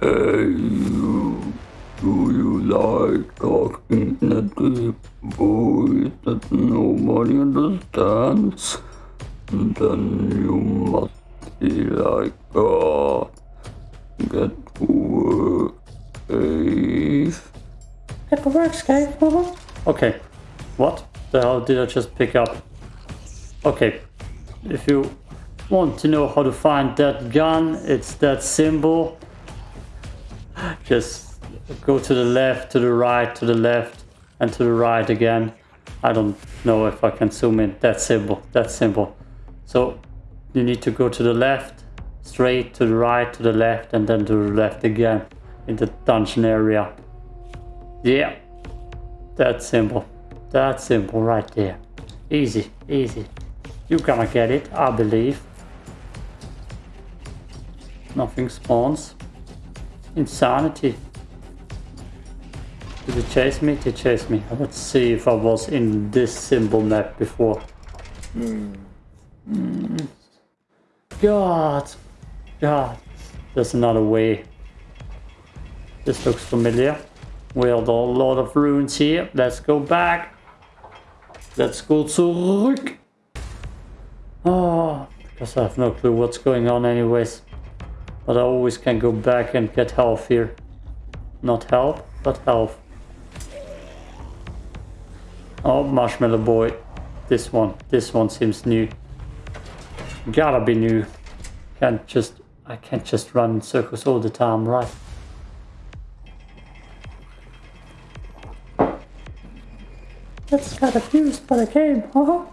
Hey, you. Do you like talking in a deep voice that nobody understands? Then you must be like God. Get to work, Dave. It works, guy. Uh-huh. Okay. What the hell did I just pick up? Okay. If you want to know how to find that gun, it's that symbol. Just go to the left, to the right, to the left, and to the right again. I don't know if I can zoom in. That simple. that simple. So you need to go to the left, straight to the right, to the left, and then to the left again in the dungeon area. Yeah, that simple. that simple right there. Easy, easy. You're gonna get it, I believe. Nothing spawns. Insanity. Did it chase me? It chase me? Let's see if I was in this symbol map before. Mm. God. God. There's another way. This looks familiar. We have a lot of runes here. Let's go back. Let's go zurück. Oh, because I have no clue what's going on anyways. But I always can go back and get health here. Not health, but health. Oh, Marshmallow Boy. This one. This one seems new. Gotta be new. Can't just... I can't just run in circles all the time, right? That's got abused by the game, huh?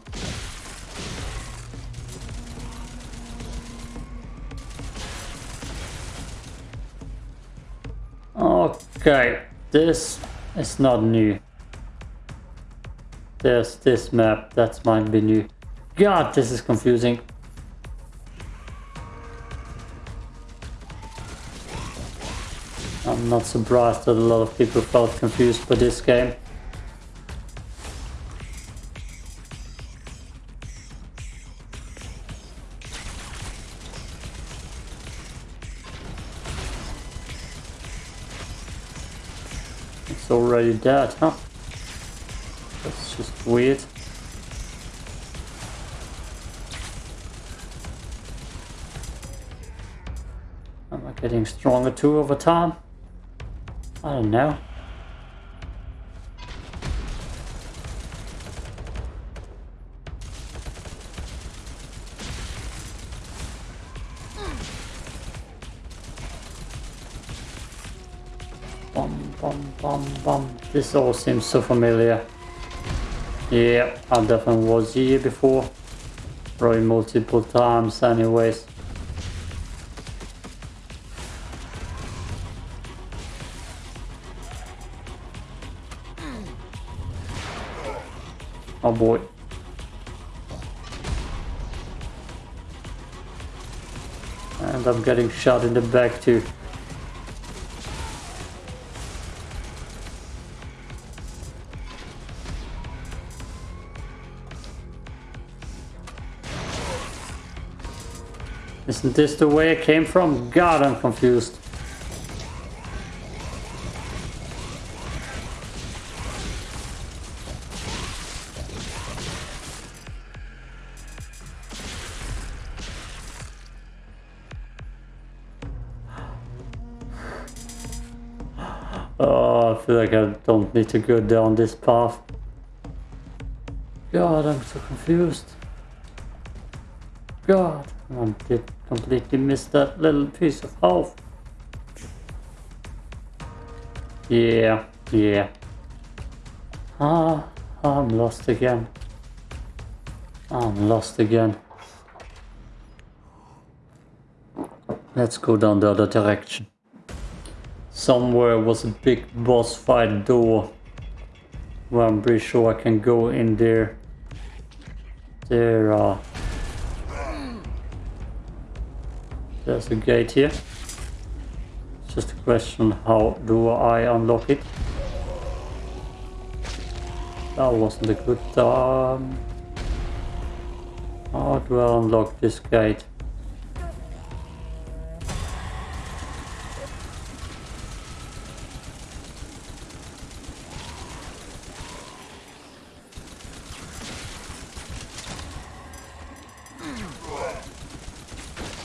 Okay, this is not new. There's this map, that might be new. God, this is confusing. I'm not surprised that a lot of people felt confused by this game. Already dead, huh? That's just weird. Am I getting stronger too over time? I don't know. This all seems so familiar. Yeah, I definitely was here before. Probably multiple times anyways. Oh boy. And I'm getting shot in the back too. Isn't this the way I came from? God, I'm confused. Oh, I feel like I don't need to go down this path. God, I'm so confused. God, I did completely miss that little piece of health. Yeah, yeah. Ah, I'm lost again. I'm lost again. Let's go down the other direction. Somewhere was a big boss fight door. Well, I'm pretty sure I can go in there. There are... There's a gate here. It's just a question how do I unlock it? That wasn't a good time. How do I unlock this gate?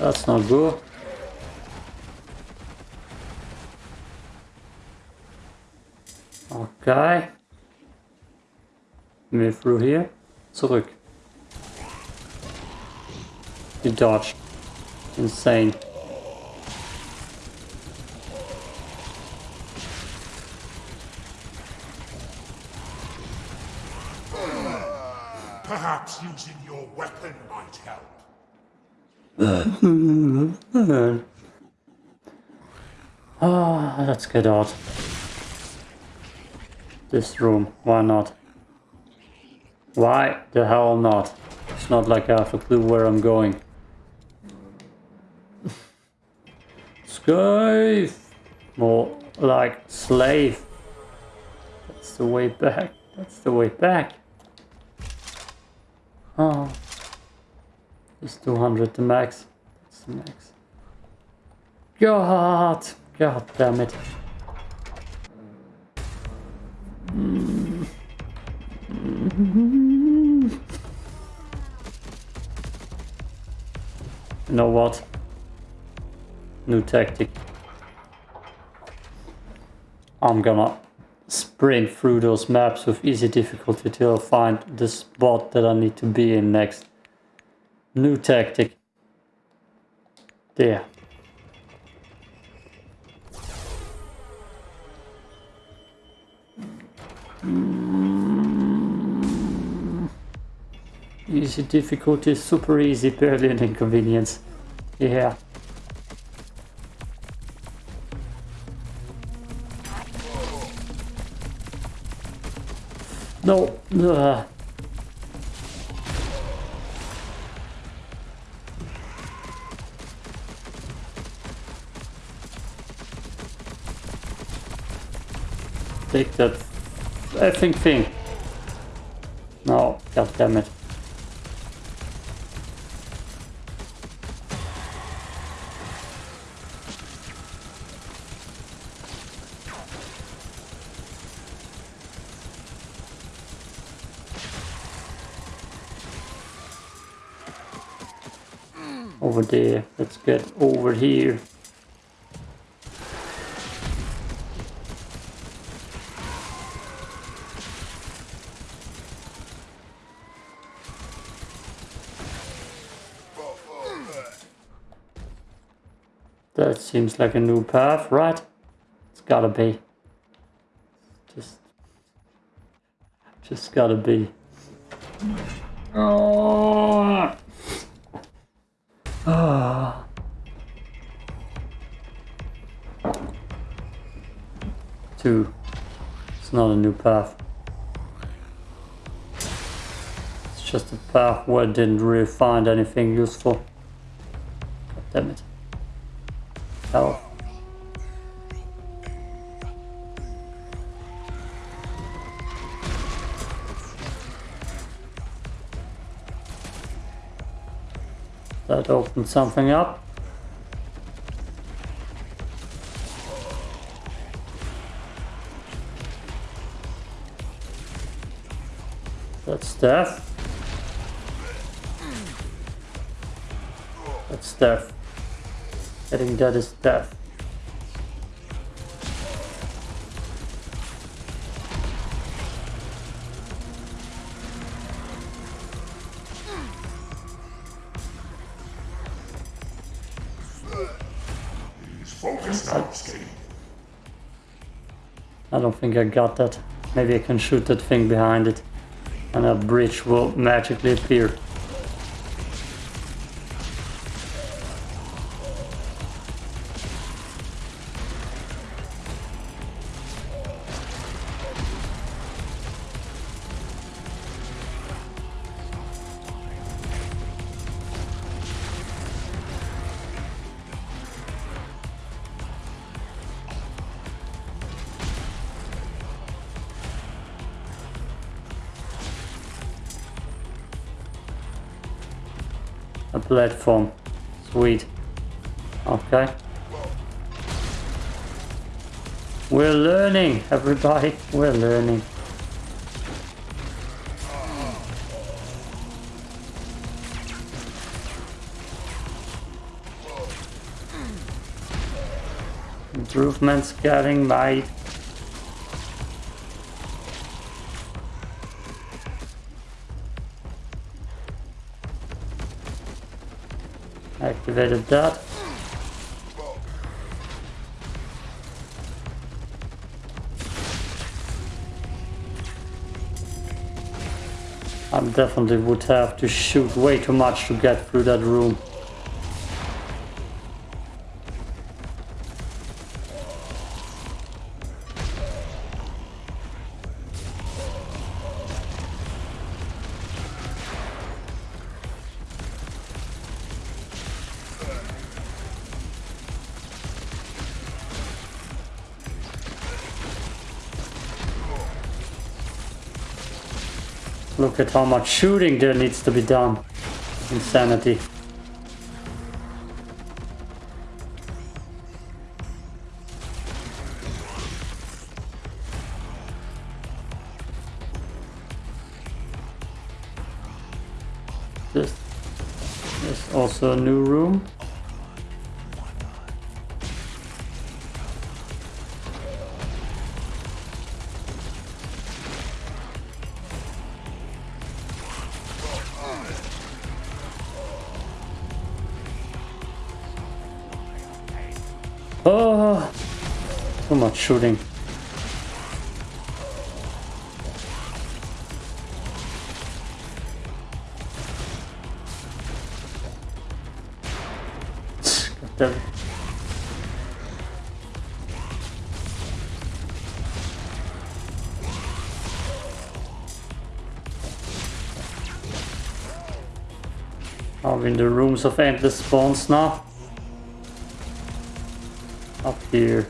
That's not good. Okay. Move through here. Zurück. You dodged. Insane. Perhaps using your weapon might help. Ah, let's get out. This room, why not? Why the hell not? It's not like I have a clue where I'm going. Slave! More like slave. That's the way back. That's the way back. Oh. It's 200 the max. That's the max. God! God damn it. You know what? New tactic. I'm gonna sprint through those maps with easy difficulty till I find the spot that I need to be in next. New tactic. There. Mm. Easy difficulty, super easy, barely an inconvenience. Yeah. No. Ugh. Take that effing thing. No, god damn it. Over there. Let's get over here. That seems like a new path, right? It's gotta be. Just... Just gotta be. Oh. Ah. Two. It's not a new path. It's just a path where I didn't really find anything useful. God damn it. Health. That opened something up. That's death. That's death. Getting think that is death. He's focused now, Skate. I don't think I got that. Maybe I can shoot that thing behind it. And a bridge will magically appear. platform. Sweet. Okay. We're learning, everybody. We're learning. Improvements getting made. Activated that. I definitely would have to shoot way too much to get through that room. Look at how much shooting there needs to be done. Insanity. This is also a new room. We in the rooms of endless spawns now? Up here.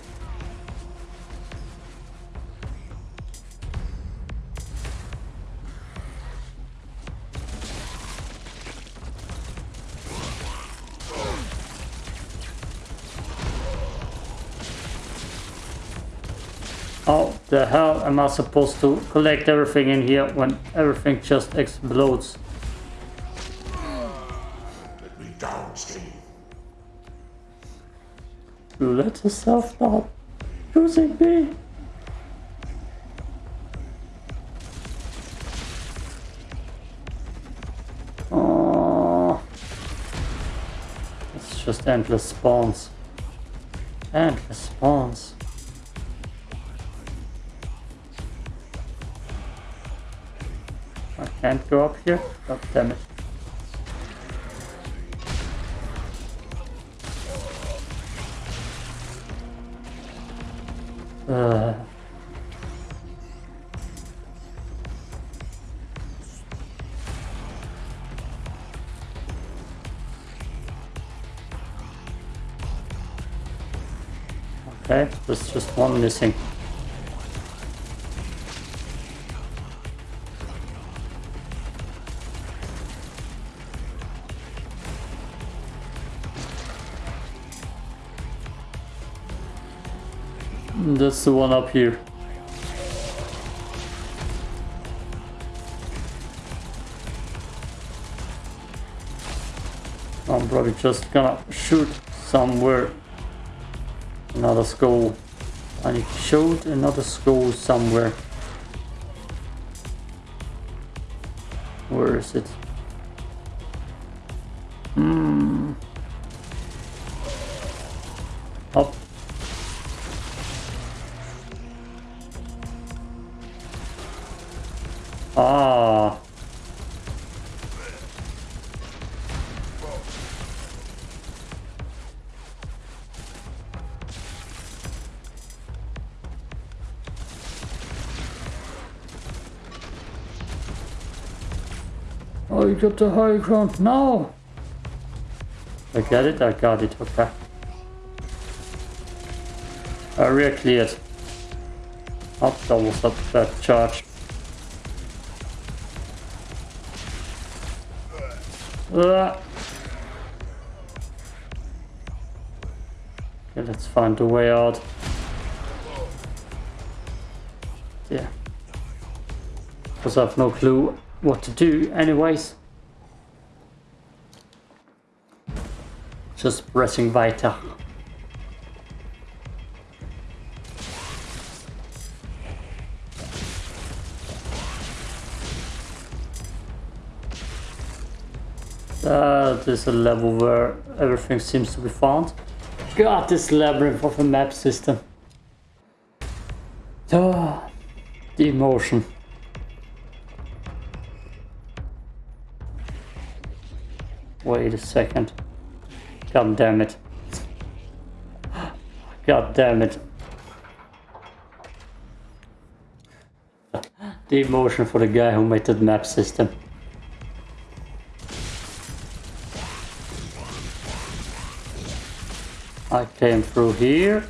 The hell am I supposed to collect everything in here when everything just explodes? Let me down, Steve. You let yourself stop choosing me. Oh, it's just endless spawns. Endless spawns. Can't go up here. God damn it. Uh, okay, there's just one missing. The one up here. I'm probably just gonna shoot somewhere. Another skull. To shoot another skull somewhere. Where is it? Hmm. Ah. Oh, you got the high ground now. I get it, I got it, okay. Area cleared. Oh, that a bad charge. Okay, let's find a way out. Yeah. Because I have no clue what to do anyways. Just pressing weiter. That is a level where everything seems to be found. God, this labyrinth of a map system. Ah, the emotion. Wait a second. God damn it. God damn it. The emotion for the guy who made that map system. I came through here.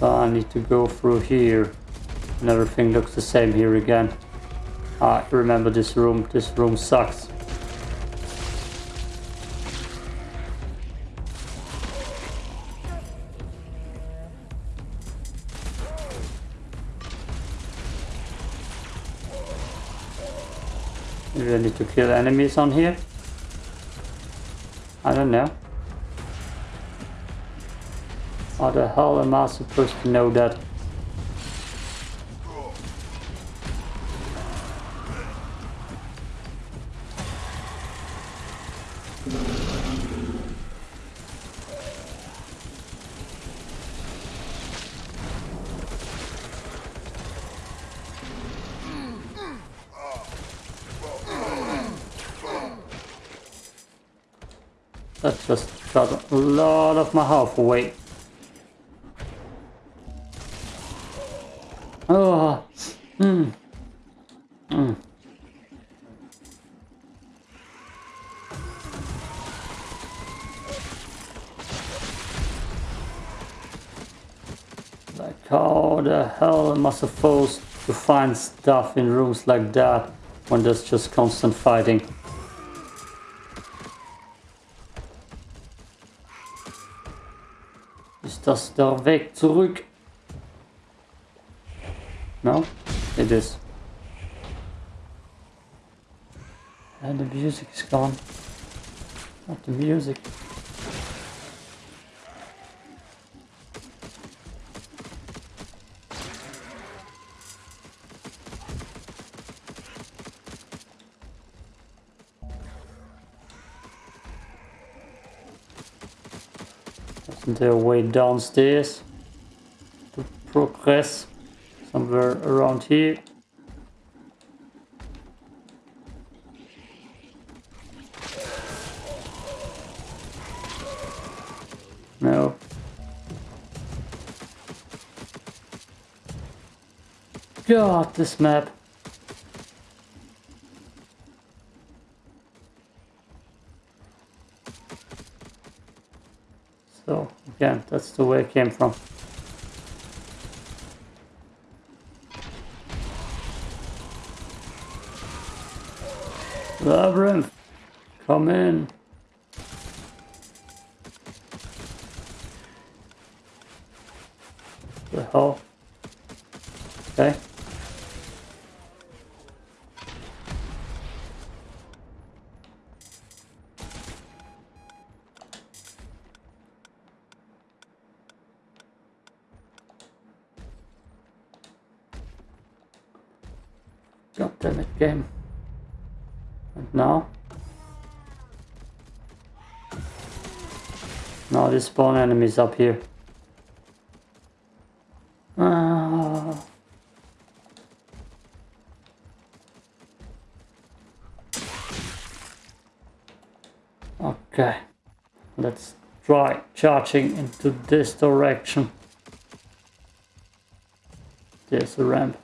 So I need to go through here. And everything looks the same here again. I remember this room. This room sucks. Maybe I need to kill enemies on here. I don't know. How the hell am I supposed to know that just got a lot of my health away. Oh, hmm. Hmm. Like how the hell am I supposed to find stuff in rooms like that when there's just constant fighting? Ist das der Weg zurück? No? It is. And the music is gone. Not the music. A way downstairs to progress somewhere around here? No. God, this map. Again, that's the way it came from. Labyrinth, come in. The hell? Okay. God damn it, game. And now? Now they spawn enemies up here. Ah. Okay. Let's try charging into this direction. There's a ramp.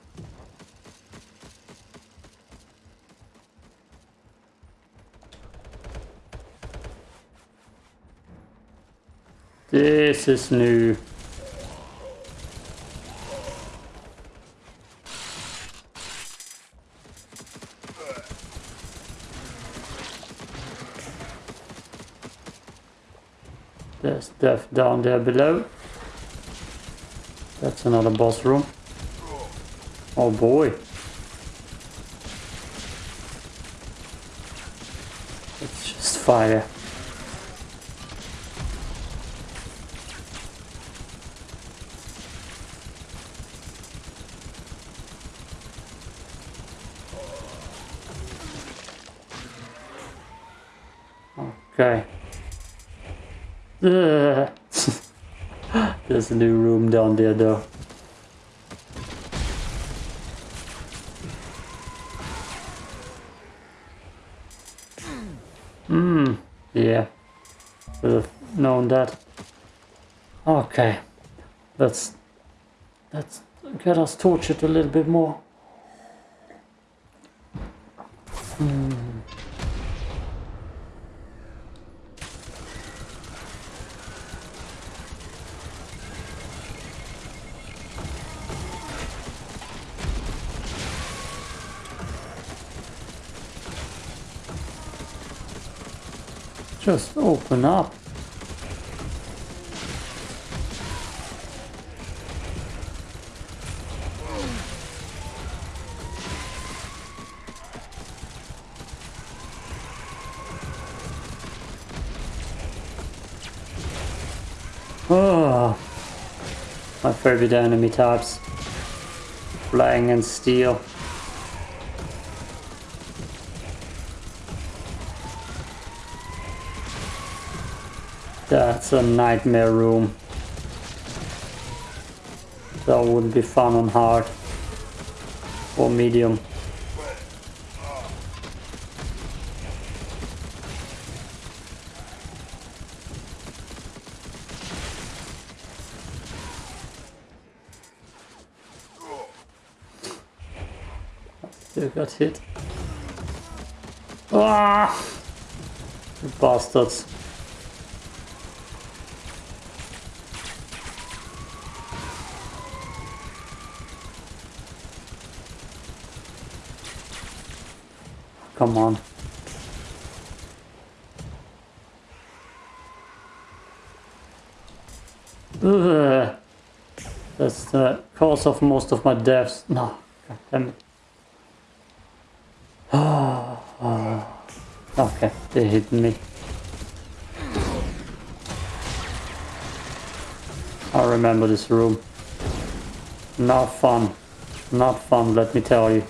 This is new. There's death down there below. That's another boss room. Oh boy. It's just fire. Okay. There's a new room down there though. Hmm, yeah. Should have known that. Okay. Let's let's get us tortured a little bit more. Just open up. Oh, my favorite enemy types. Flying and steel. That's a nightmare room. That would be fun on hard. Or medium. Still got hit. Ah! You bastards. Come on. Ugh. That's the cause of most of my deaths. No, God damn it. okay, they hit me. I remember this room. Not fun. Not fun, let me tell you.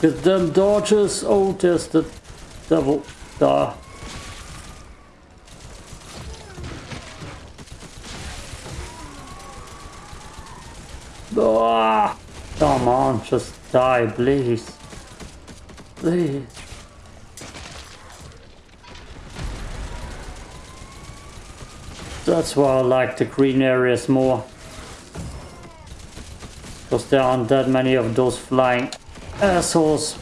At them dodges. Oh, there's the devil. Da. Ah, come on, just die, please. Please. That's why I like the green areas more. Because there aren't that many of those flying assholes.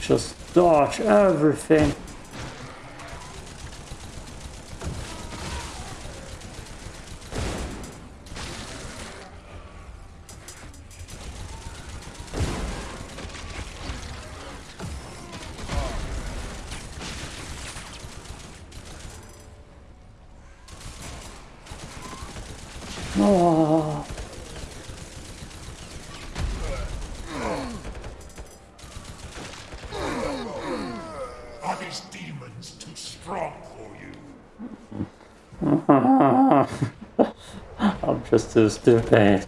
Just dodge everything. Oh. Are these demons too strong for you? Just stupid.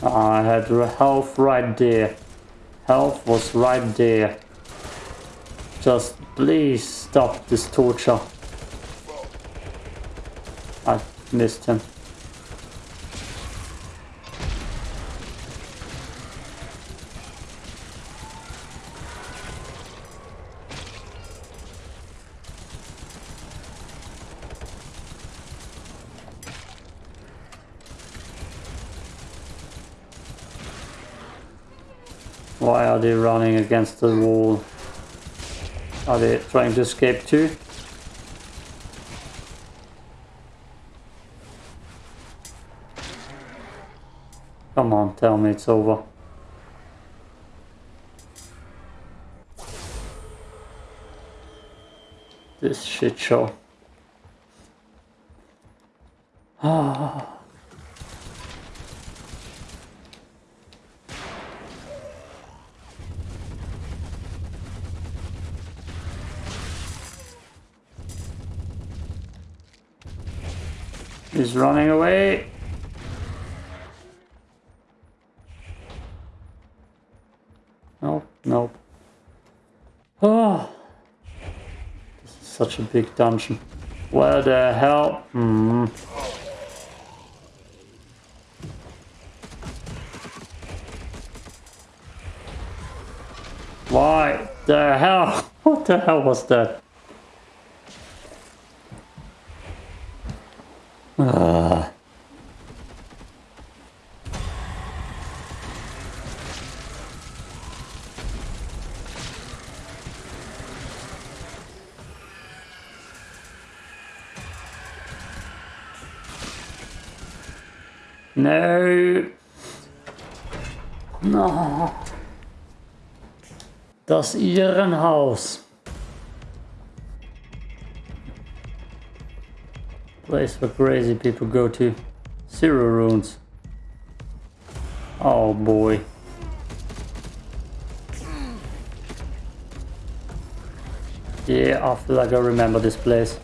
I had health right there. Health was right there. Just please stop this torture. I missed him. Why are they running against the wall? Are they trying to escape too? Come on, tell me it's over. This shit show. Ah. He's running away. Nope, nope. Oh, this is such a big dungeon. Where the hell? Hmm. Why the hell? What the hell was that? No. No. Das Irrenhaus. Place where crazy people go to. Zero runes. Oh boy. Yeah, I feel like I remember this place.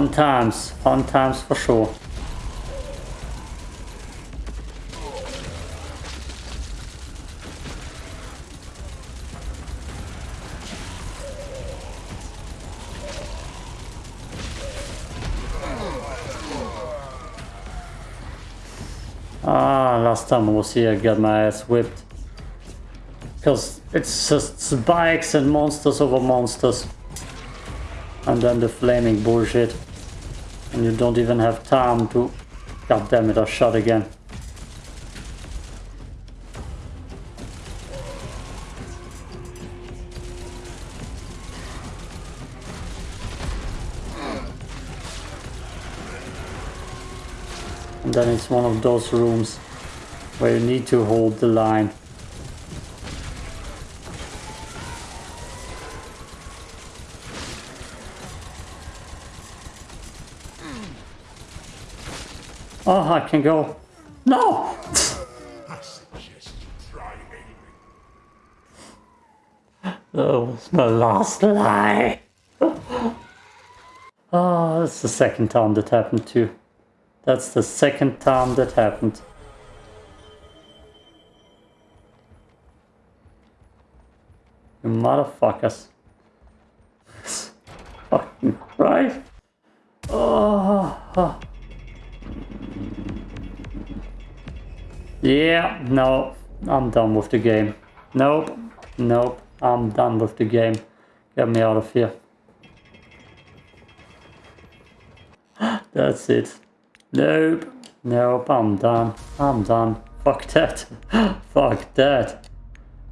Fun times, fun times for sure. Ah, last time I was here I got my ass whipped. Because it's just bikes and monsters over monsters. And then the flaming bullshit. And you don't even have time to... God damn it, I shot again. And then it's one of those rooms where you need to hold the line. Oh, I can go. No! I suggest you try aiming. That was my last lie. oh, that's the second time that happened too. That's the second time that happened. You motherfuckers. Fucking right. Oh, oh. Yeah, no, I'm done with the game. Nope, nope, I'm done with the game. Get me out of here. That's it. Nope, nope, I'm done. I'm done. Fuck that. Fuck that.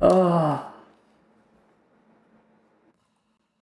Oh.